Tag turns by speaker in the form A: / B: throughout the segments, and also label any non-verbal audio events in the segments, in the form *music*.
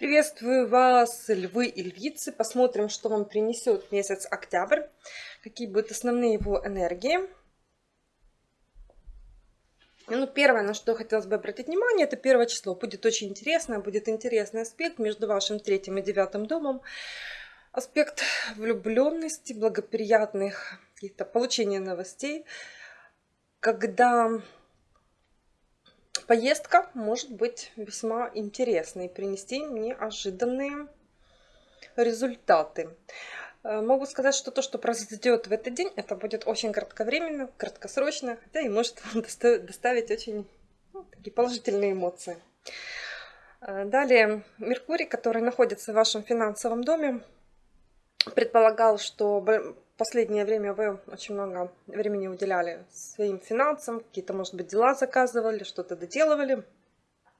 A: Приветствую вас, львы и львицы. Посмотрим, что вам принесет месяц октябрь. Какие будут основные его энергии. Ну, первое, на что хотелось бы обратить внимание, это первое число. Будет очень интересно, будет интересный аспект между вашим третьим и девятым домом. Аспект влюбленности, благоприятных каких-то получения новостей, когда поездка может быть весьма интересной принести неожиданные результаты. Э, могу сказать, что то, что произойдет в этот день, это будет очень кратковременно, краткосрочно, хотя и может *laughs* доставить очень ну, такие положительные эмоции. Э, далее, Меркурий, который находится в вашем финансовом доме, предполагал, что последнее время вы очень много времени уделяли своим финансам, какие-то, может быть, дела заказывали, что-то доделывали.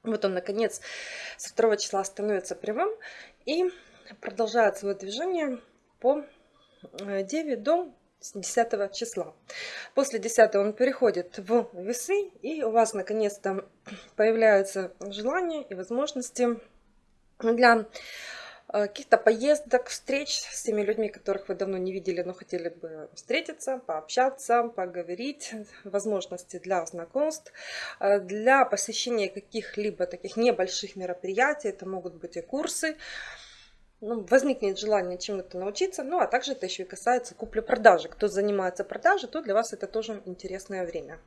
A: Вот он, наконец, со 2 числа становится прямым и продолжает свое движение по 9 э, до 10 числа. После 10 он переходит в весы, и у вас наконец-то появляются желания и возможности для каких-то поездок, встреч с теми людьми, которых вы давно не видели, но хотели бы встретиться, пообщаться, поговорить, *laughs* возможности для знакомств, э, для посещения каких-либо таких небольших мероприятий, это могут быть и курсы, ну, возникнет желание чему-то научиться, ну а также это еще и касается купли-продажи. Кто занимается продажей, то для вас это тоже интересное время.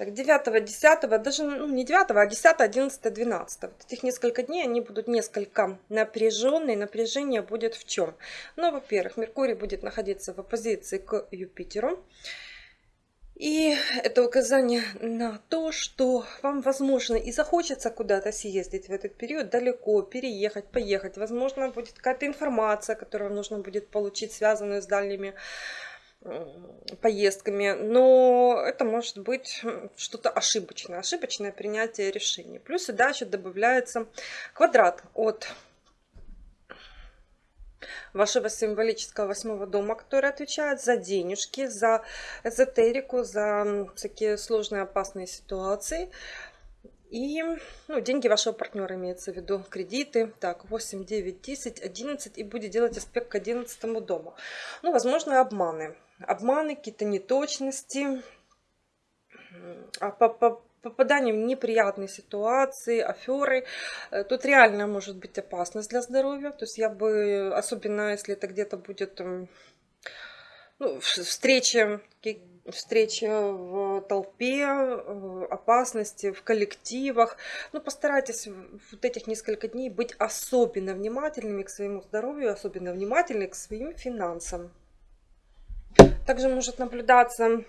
A: Так, 9, 10, даже ну, не 9, а 10, 11, 12. Вот этих несколько дней они будут несколько напряженные. Напряжение будет в чем? Ну, во-первых, Меркурий будет находиться в оппозиции к Юпитеру. И это указание на то, что вам, возможно, и захочется куда-то съездить в этот период, далеко, переехать, поехать. Возможно, будет какая-то информация, которую вам нужно будет получить, связанную с дальними поездками, но это может быть что-то ошибочное, ошибочное принятие решений. Плюс сюда еще добавляется квадрат от вашего символического восьмого дома, который отвечает за денежки, за эзотерику, за всякие сложные опасные ситуации. И ну, деньги вашего партнера имеется в виду, кредиты. Так, 8, 9, 10, 11 и будет делать аспект к 11 дому. Ну, возможно, обманы обманы, какие-то неточности, а по, по, попадание в неприятные ситуации, аферы. Э, тут реально может быть опасность для здоровья. То есть я бы, особенно если это где-то будет ну, встреча, встреча в толпе, опасности в коллективах. Ну, постарайтесь вот этих несколько дней быть особенно внимательными к своему здоровью, особенно внимательны к своим финансам. Также может наблюдаться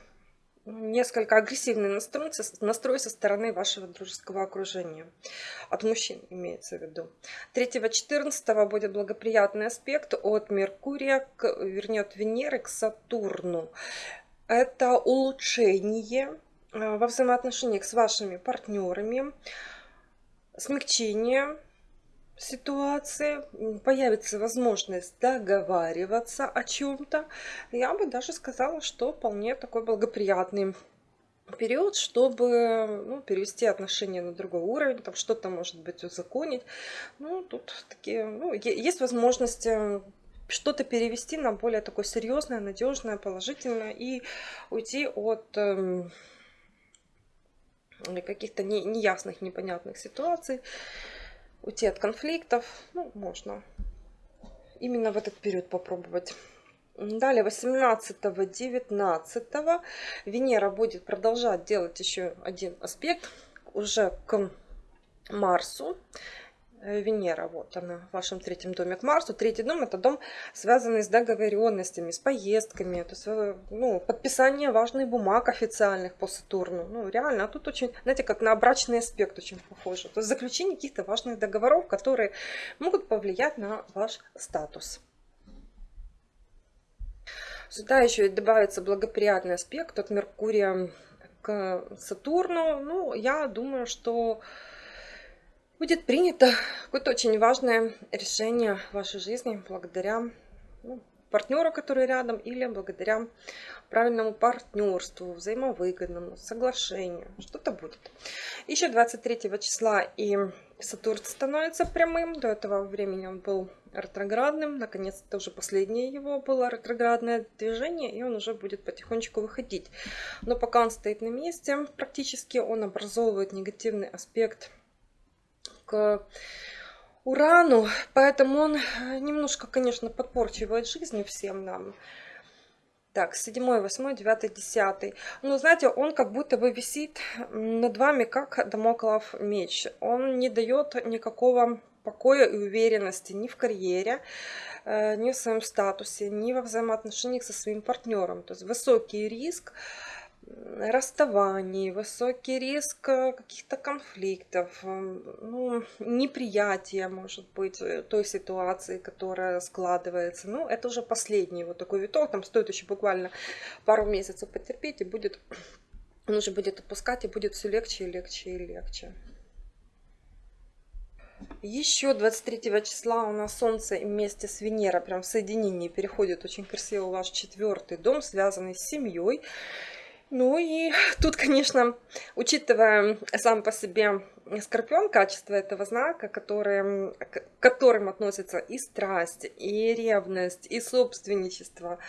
A: несколько агрессивный настрой, настрой со стороны вашего дружеского окружения. От мужчин имеется в виду. 3-14 будет благоприятный аспект от Меркурия, к, вернее от Венеры к Сатурну. Это улучшение э, во взаимоотношениях с вашими партнерами, смягчение ситуации, появится возможность договариваться о чем-то. Я бы даже сказала, что вполне такой благоприятный период, чтобы ну, перевести отношения на другой уровень, там что-то может быть узаконить. Ну, тут такие, ну, есть возможность что-то перевести на более такое серьезное, надежное, положительное и уйти от э, каких-то не, неясных, непонятных ситуаций уйти от конфликтов. Ну, можно именно в этот период попробовать. Далее 18-19 Венера будет продолжать делать еще один аспект уже к Марсу. Э, Венера, вот она в вашем третьем доме к Марсу. Третий дом это дом, связанный с договоренностями, с поездками, то есть, э, ну, подписание важных бумаг официальных по Сатурну. Ну, реально, а тут очень, знаете, как на брачный аспект очень похоже. То есть заключение каких-то важных договоров, которые могут повлиять на ваш статус. Сюда еще добавится благоприятный аспект от Меркурия к Сатурну. Ну, я думаю, что будет принято какое-то очень важное решение в вашей жизни благодаря ну, партнеру, который рядом, или благодаря правильному партнерству, взаимовыгодному, соглашению. Что-то будет. Еще 23 числа и Сатурн становится прямым. До этого времени он был ретроградным. Наконец-то уже последнее его было ретроградное движение, и он уже будет потихонечку выходить. Но пока он стоит на месте, практически он образовывает негативный аспект к Урану, поэтому он немножко, конечно, подпорчивает жизнь всем нам. Так, седьмой, восьмой, девятый, десятый. Ну, знаете, он как будто бы висит над вами, как домоклов меч. Он не дает никакого покоя и уверенности ни в карьере, э, ни в своем статусе, ни во взаимоотношениях со своим партнером. То есть высокий риск, расставаний, высокий риск э, каких-то конфликтов, э, ну, неприятия, может быть, э, той ситуации, которая складывается. Ну, это уже последний вот такой виток, там стоит еще буквально пару месяцев потерпеть, и будет, *clears throat* он уже будет отпускать, и будет все легче и легче и легче. Еще 23 числа у нас Солнце вместе с Венерой прям в соединении переходит очень красиво ваш четвертый дом, связанный с семьей. Ну и тут, конечно, учитывая сам по себе Скорпион, качество этого знака, которым, к которым относятся и страсть, и ревность, и собственничество,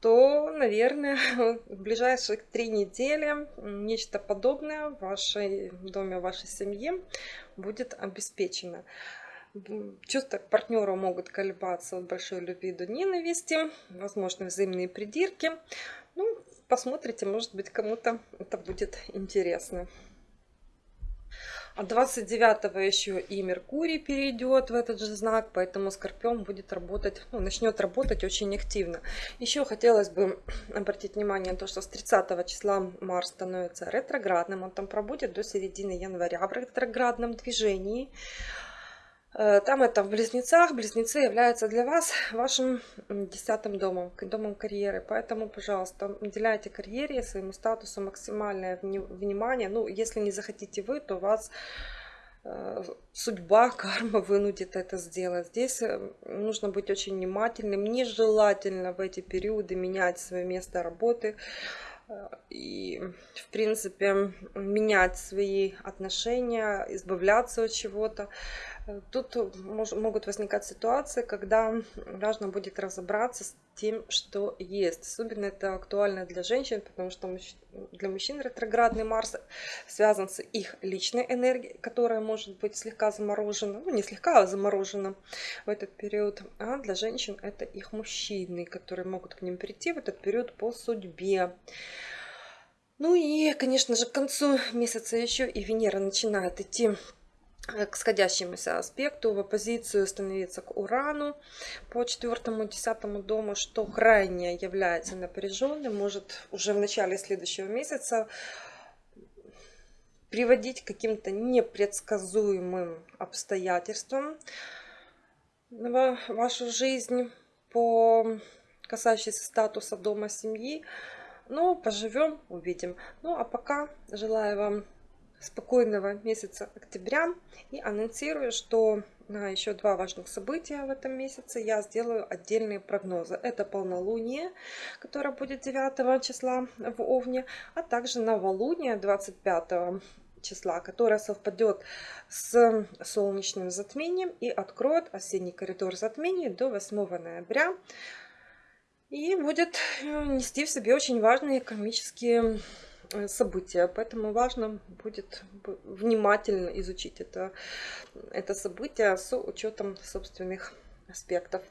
A: то, наверное, в ближайших три недели нечто подобное в вашей доме, в вашей семье будет обеспечено. Чувства к партнеру могут колебаться от большой любви до ненависти, возможно, взаимные придирки. Ну, посмотрите, может быть, кому-то это будет интересно. А 29 еще и Меркурий перейдет в этот же знак, поэтому Скорпион будет работать, ну, начнет работать очень активно. Еще хотелось бы *clears throat* обратить внимание на то, что с 30 числа Марс становится ретроградным, он там пробудет до середины января в ретроградном движении. Э, там это в Близнецах. Близнецы являются для вас вашим десятым домом, домом карьеры. Поэтому, пожалуйста, уделяйте карьере, своему статусу максимальное внимание. Ну, если не захотите вы, то вас э, судьба, *laughs* карма вынудит это сделать. Здесь э, нужно быть очень внимательным. Нежелательно в эти периоды менять свое место работы и, в принципе, менять свои отношения, избавляться от чего-то. Тут могут возникать ситуации, когда важно будет разобраться с тем, что есть. Особенно это актуально для женщин, потому что для мужчин ретроградный Марс связан с их личной энергией, которая может быть слегка заморожена, ну не слегка, а заморожена в этот период. А для женщин это их мужчины, которые могут к ним прийти в этот период по судьбе. Ну и, конечно же, к концу месяца еще и Венера начинает идти Э, к сходящемуся аспекту в оппозицию становиться к Урану по четвертому, десятому дому, что крайне является напряженным, может уже в начале следующего месяца приводить к каким-то непредсказуемым обстоятельствам в вашу жизнь по касающейся статуса дома семьи. Но поживем, увидим. Ну а пока желаю вам спокойного месяца октября и анонсирую, что на еще два важных события в этом месяце я сделаю отдельные прогнозы. Это полнолуние, которое будет 9 числа в Овне, а также новолуние 25 числа, которое совпадет с солнечным затмением и откроет осенний коридор затмений до 8 ноября. И будет нести в себе очень важные экономические Э, события, поэтому важно будет внимательно изучить это, это событие с учетом собственных аспектов.